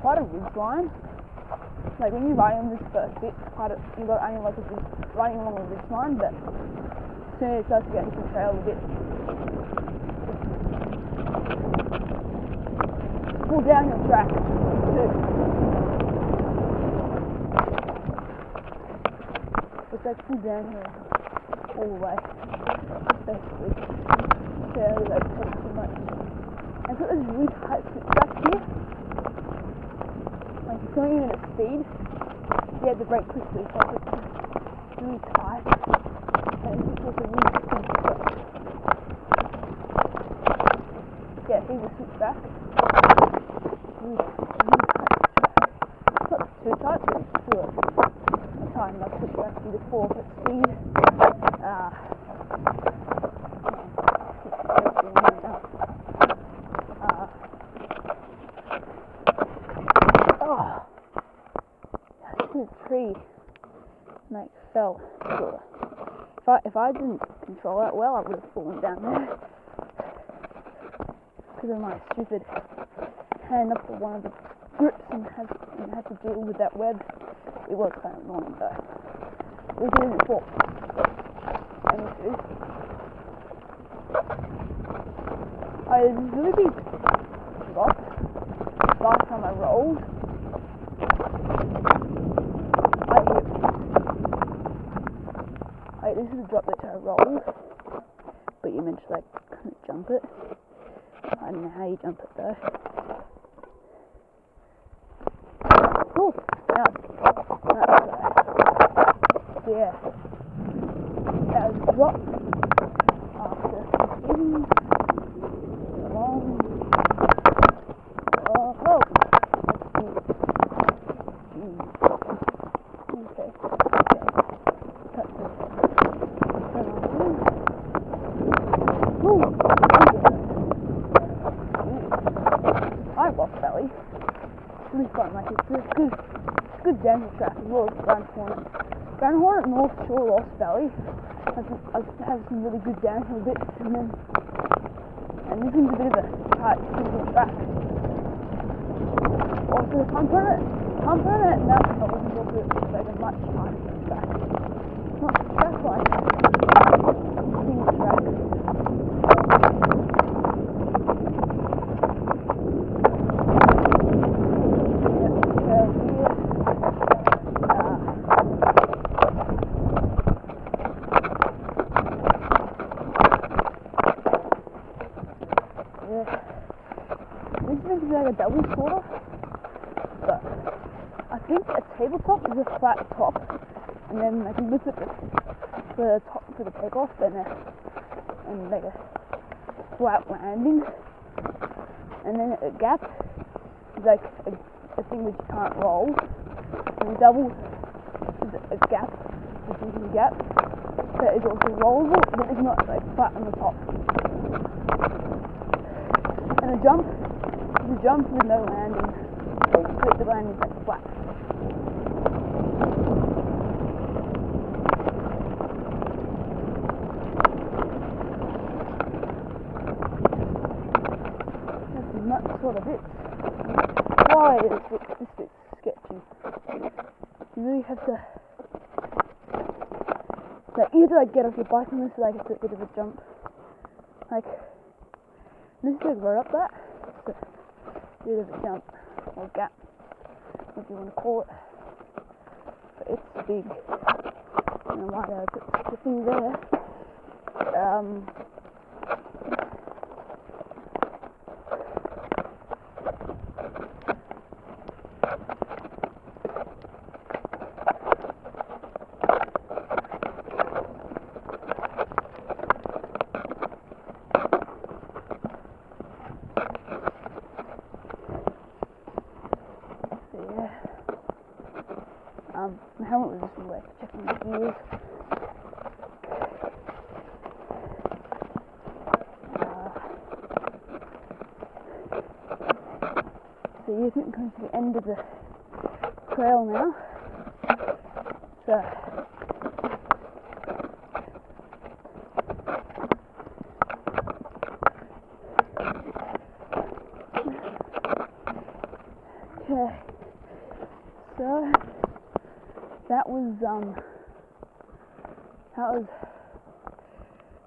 quite a ridge line. Like when you're riding on this first bit, quite a, you got only like a riding along a ridge line, but as soon as it starts to get into the trail a bit, pull down your track too. It's like pull down here all the way, basically. So like too much. And got this really tight switchback here. Like going in at speed. You have to brake quickly, so it's really tight. And it's just a really good. Yeah, here's a switchback. Really, really tight. Not too tight, but it's still a enough switchback for you to fall at speed. Uh, uh, oh, that's a tree. Like fell. If I if I didn't control that well, I would have fallen down there because of my stupid hand up to one of the grips and had and had to deal with that web. It was kind of annoying though. It before. And this is. I was really big last time I rolled. I Wait, this is the drop that I rolled, but you mentioned like couldn't jump it. I don't know how you jump it though. Cool. Now, that's, yeah. That was drop after It's really fun. Like it's good, good track as well as Grand Hornet. Grand Hornet North Shore Lost Valley has, has, has some really good downhill bits, and then and this one's a bit of a tight, simple track. Also, Pump Permit, Pump Permit, no, I wasn't able to it's like a much tighter track. Not track like single track. Yep, so here, uh, Yeah. This is like a double quarter, but I think a tabletop is a flat top, and then like you lift it for the top for the takeoff, then a, and uh, like a flat landing, and then a gap is like a, a thing which you can't roll, and a double is a, a gap, which is a gap that is also rollable, but it's not like flat on the top. And a jump is jump with no landing. But the landing like flat. That's sort of it. Why is it this bit sketchy? You really have to like either like get off your bike on this is like it's a bit of a jump. Like this is like right up that. It's a bit of a jump or gap, if you want to call it. But it's big. And I know put the thing there. Um, so yeah. Um, my helmet was just like checking the gears. Uh, so you're coming to the end of the trail now. So Okay. So that was um that was